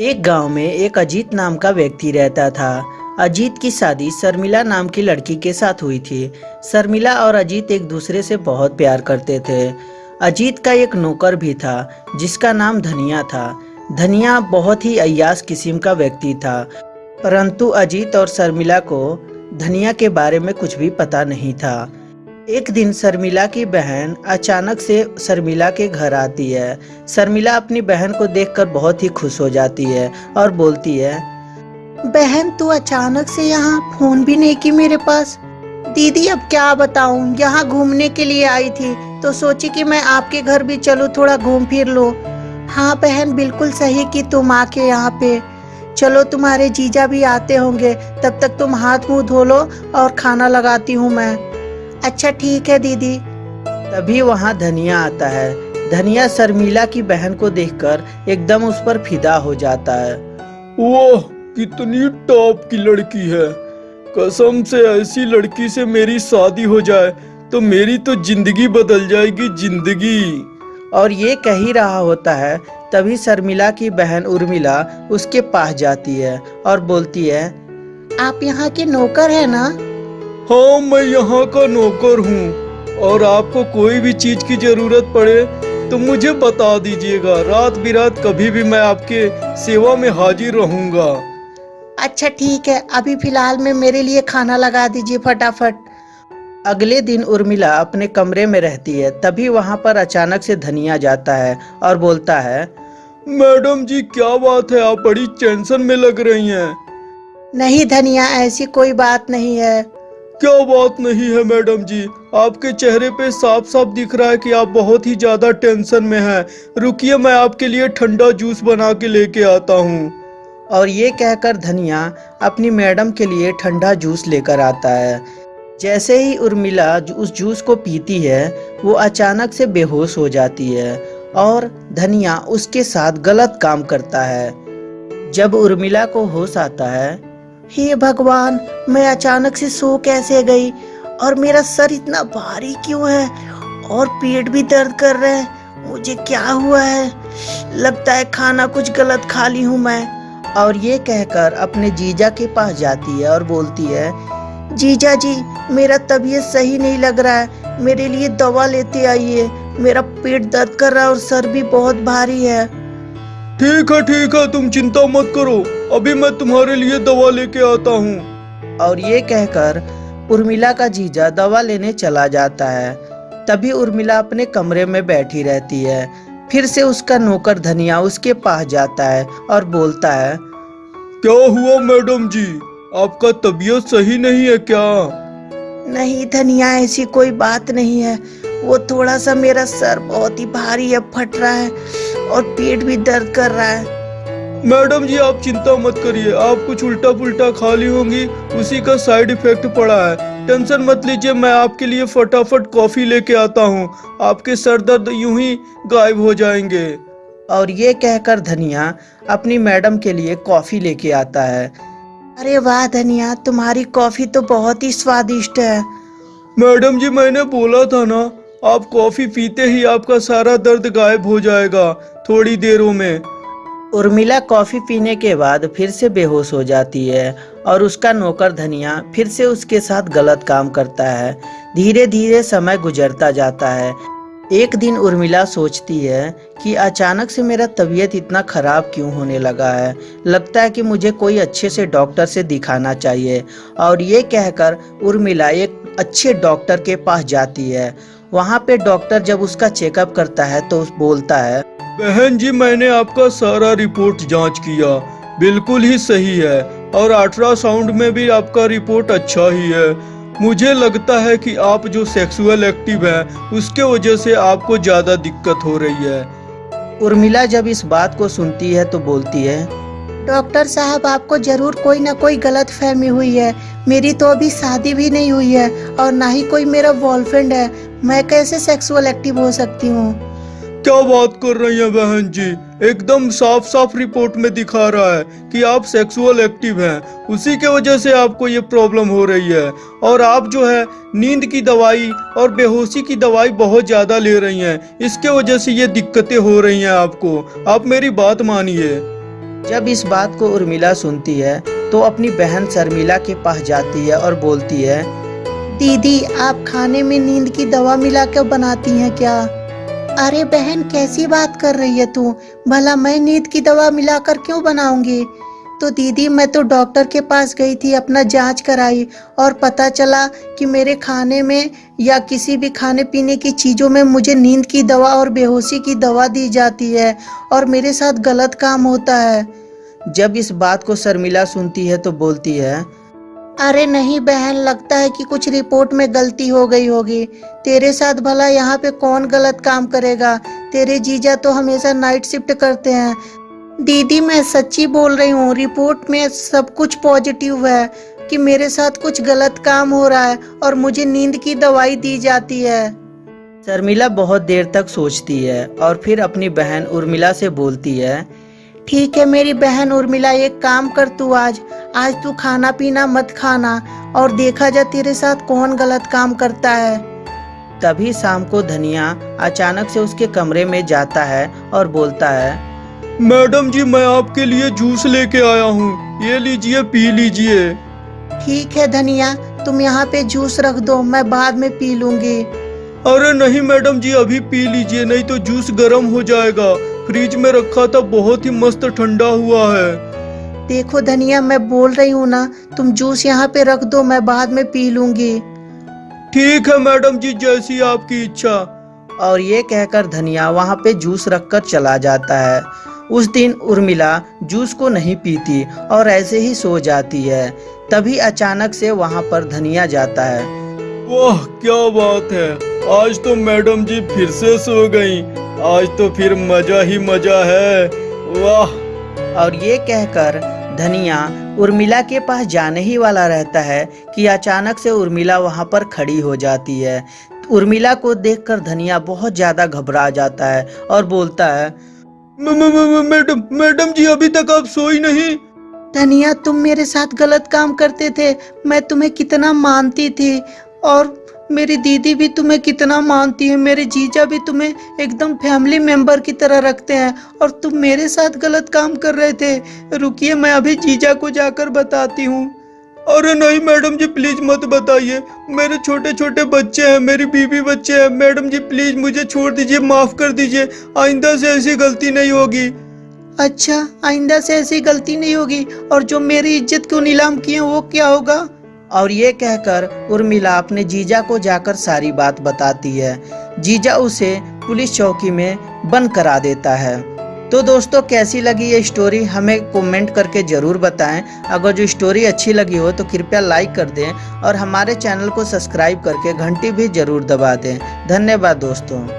एक गाँव में एक अजीत नाम का व्यक्ति रहता था। अजीत की शादी शर्मिला नाम की लड़की के साथ हुई थी। शर्मिला और अजीत एक दूसरे से बहुत प्यार करते थे। अजीत का एक नौकर भी था, जिसका नाम धनिया था। धनिया बहुत ही अयास किस्म का व्यक्ति था। परंतु अजीत और शर्मिला को धनिया के बारे में कुछ भी पता नहीं था। एक दिन शर्मिला की बहन अचानक से शर्मिला के घर आती है। शर्मिला अपनी बहन को देखकर बहुत ही खुश हो जाती है और बोलती है, बहन, तू अचानक से यहाँ फ़ोन भी नहीं की मेरे पास। दीदी, अब क्या बताऊँ? यहाँ घूमने के लिए आई थी तो सोची कि मैं आपके घर भी चलूँ, थोड़ा घूम फिर लो। हाँ बहन, बिल्कुल सही कि तुम आके यहाँ पे। चलो, तुम्हारे जीजा भी आते होंगे, तब तक तुम हाथ मुँह धो लो और खाना लगाती हूँ मैं। अच्छा ठीक है दीदी। तभी वहाँ धनिया आता है। धनिया शर्मिला की बहन को देखकर एकदम उस पर फिदा हो जाता है। वाह कितनी टॉप की लड़की है। कसम से ऐसी लड़की से मेरी शादी हो जाए तो मेरी तो ज़िंदगी बदल जाएगी ज़िंदगी। और ये कह ही रहा होता है तभी शर्मिला की बहन उर्मिला उसके पास जाती है और बोलती है आप यहाँ के नौकर है ना? हाँ मैं यहाँ का नौकर हूँ। और आपको कोई भी चीज़ की ज़रूरत पड़े तो मुझे बता दीजिएगा। रात बिरात कभी भी मैं आपके सेवा में हाजिर रहूँगा। अच्छा ठीक है। अभी फ़िलहाल में मेरे लिए खाना लगा दीजिए फटाफट। अगले दिन उर्मिला अपने कमरे में रहती है। तभी वहाँ पर अचानक से धनिया जाता है और बोलता है मैडम जी क्या बात है? आप बड़ी टेंशन में लग रही हैं। नहीं धनिया ऐसी कोई बात नहीं है। क्या बात नहीं है, मैडम जी। आपके चेहरे पे साफ़ साफ़ दिख रहा है कि आप बहुत ही ज़्यादा टेंशन में हैं। रुकिए, मैं आपके लिए ठंडा जूस बना के लेके आता हूँ। और ये कहकर धनिया अपनी मैडम के लिए ठंडा जूस लेकर आता है। जैसे ही उर्मिला उस जूस को पीती है, वो अचानक से बेहोश हो जाती है और धनिया उसके साथ गलत काम करता है। जब उर्मिला को होश आता है हे भगवान, मैं अचानक से सो कैसे गई? और मेरा सर इतना भारी क्यों है? और पेट भी दर्द कर रहा है। मुझे क्या हुआ है? लगता है खाना कुछ गलत खा ली हूँ मैं। और ये कहकर अपने जीजा के पास जाती है और बोलती है, जीजा जी, मेरा तबीयत सही नहीं लग रहा है। मेरे लिए दवा लेते आइए। मेरा पेट दर्द कर रहा है और सर भी बहुत भारी है। ठीक है ठीक है तुम चिंता मत करो। अभी मैं तुम्हारे लिए दवा लेके आता हूँ। और ये कहकर उर्मिला का जीजा दवा लेने चला जाता है। तभी उर्मिला अपने कमरे में बैठी रहती है। फिर से उसका नौकर धनिया उसके पास जाता है और बोलता है क्या हुआ मैडम जी? आपका तबीयत सही नहीं है क्या? नहीं धनिया ऐसी कोई बात नहीं है। वो थोड़ा सा मेरा सर बहुत ही भारी है फट रहा है। और पेट भी दर्द कर रहा है। मैडम जी आप चिंता मत करिए। आप कुछ उल्टा पुल्टा खा ली होंगी उसी का साइड इफ़ेक्ट पड़ा है। टेंशन मत लीजिए मैं आपके लिए फटाफट कॉफ़ी लेके आता हूँ। आपके सर दर्द यूँ ही गायब हो जाएँगे। और ये कहकर धनिया अपनी मैडम के लिए कॉफ़ी लेके आता है। अरे वाह धनिया तुम्हारी कॉफ़ी तो बहुत ही स्वादिष्ट है। मैडम जी मैंने बोला था ना आप कॉफ़ी पीते ही आपका सारा दर्द गायब हो जाएगा। थोड़ी देरों में। उर्मिला कॉफ़ी पीने के बाद फिर से बेहोश हो जाती है और उसका नौकर धनिया फिर से उसके साथ गलत काम करता है। धीरे धीरे समय गुजरता जाता है। एक दिन उर्मिला सोचती है कि अचानक से मेरा तबीयत इतना ख़राब क्यों होने लगा है। लगता है कि मुझे कोई अच्छे से डॉक्टर से दिखाना चाहिए और ये कहकर उर्मिला एक अच्छे डॉक्टर के पास जाती है। वहाँ पे डॉक्टर जब उसका चेकअप करता है तो बोलता है बहन जी मैंने आपका सारा रिपोर्ट जाँच किया। बिल्कुल ही सही है और अल्ट्रासाउंड में भी आपका रिपोर्ट अच्छा ही है। मुझे लगता है कि आप जो सेक्सुअल एक्टिव है उसके वजह से आपको ज़्यादा दिक्कत हो रही है। उर्मिला जब इस बात को सुनती है तो बोलती है डॉक्टर साहब आपको ज़रूर कोई ना कोई गलत फहमी हुई है। मेरी तो अभी शादी भी नहीं हुई है और ना ही कोई मेरा बॉयफ्रेंड है। मैं कैसे सेक्सुअल एक्टिव हो सकती हूँ? क्या बात कर रही हैं बहन जी? एकदम साफ़ साफ़ रिपोर्ट में दिखा रहा है कि आप सेक्सुअल एक्टिव हैं। उसी के वजह से आपको ये प्रॉब्लम हो रही है। और आप जो है नींद की दवाई और बेहोशी की दवाई बहुत ज़्यादा ले रही हैं। इसके वजह से ये दिक्कतें हो रही हैं आपको। आप मेरी बात मानिए। जब इस बात को उर्मिला सुनती है तो अपनी बहन शर्मिला के पास जाती है और बोलती है दीदी आप खाने में नींद की दवा मिला कर बनाती हैं क्या? अरे बहन, कैसी बात कर रही है तू? भला मैं नींद की दवा मिलाकर क्यों बनाऊँगी? तो दीदी, मैं तो डॉक्टर के पास गई थी, अपना जाँच कराई और पता चला कि मेरे खाने में या किसी भी खाने पीने की चीज़ों में मुझे नींद की दवा और बेहोशी की दवा दी जाती है और मेरे साथ गलत काम होता है। जब इस बात को शर्मिला सुनती है तो बोलती है अरे नहीं बहन, लगता है कि कुछ रिपोर्ट में गलती हो गई होगी। तेरे साथ भला यहाँ पे कौन गलत काम करेगा? तेरे जीजा तो हमेशा नाइट शिफ्ट करते हैं। दीदी, मैं सच्ची बोल रही हूँ रिपोर्ट में सब कुछ पॉजिटिव है कि मेरे साथ कुछ गलत काम हो रहा है और मुझे नींद की दवाई दी जाती है। शर्मिला बहुत देर तक सोचती है और फिर अपनी बहन उर्मिला से बोलती है ठीक है मेरी बहन उर्मिला एक काम कर तू आज। आज तू खाना पीना मत खाना और देखा जा तेरे साथ कौन गलत काम करता है। तभी शाम को धनिया अचानक से उसके कमरे में जाता है और बोलता है मैडम जी मैं आपके लिए जूस लेके आया हूँ। ये लीजिए पी लीजिए। ठीक है धनिया तुम यहाँ पे जूस रख दो मैं बाद में पी लूँगी। अरे नहीं मैडम जी अभी पी लीजिए नहीं तो जूस गर्म हो जाएगा। फ्रिज में रखा था बहुत ही मस्त ठंडा हुआ है। देखो धनिया मैं बोल रही हूँ ना तुम जूस यहाँ पे रख दो मैं बाद में पी लूँगी। ठीक है मैडम जी जैसी आपकी इच्छा। और ये कहकर धनिया वहाँ पे जूस रखकर चला जाता है। उस दिन उर्मिला जूस को नहीं पीती और ऐसे ही सो जाती है। तभी अचानक से वहाँ पर धनिया जाता है। वाह क्या बात है। आज तो मैडम जी फिर से सो गई। आज तो फिर मज़ा ही मज़ा है। वाह। और ये कहकर धनिया उर्मिला के पास जाने ही वाला रहता है कि अचानक से उर्मिला वहाँ पर खड़ी हो जाती है। उर्मिला को देखकर धनिया बहुत ज़्यादा घबरा जाता है और बोलता है मैडम मैडम जी अभी तक आप सोई नहीं। धनिया तुम मेरे साथ गलत काम करते थे। मैं तुम्हें कितना मानती थी। और मेरी दीदी भी तुम्हें कितना मानती है, मेरे जीजा भी तुम्हें एकदम फैमिली मेंबर की तरह रखते हैं और तुम मेरे साथ गलत काम कर रहे थे। रुकिए, मैं अभी जीजा को जाकर बताती हूँ। अरे नहीं, मैडम जी प्लीज़ मत बताइए। मेरे छोटे छोटे बच्चे हैं, मेरी बीवी बच्चे हैं। मैडम जी प्लीज़ मुझे छोड़ दीजिए, माफ़ कर दीजिए। आइंदा से ऐसी गलती नहीं होगी। अच्छा आइंदा से ऐसी गलती नहीं होगी। और जो मेरी इज़्ज़त को नीलाम किए वो क्या होगा? और ये कहकर उर्मिला अपने जीजा को जाकर सारी बात बताती है। जीजा उसे पुलिस चौकी में बंद करा देता है। तो दोस्तों, कैसी लगी ये स्टोरी हमें कमेंट करके ज़रूर बताएँ। अगर जो स्टोरी अच्छी लगी हो तो कृपया लाइक कर दें और हमारे चैनल को सब्सक्राइब करके घंटी भी ज़रूर दबा दें। धन्यवाद दोस्तों।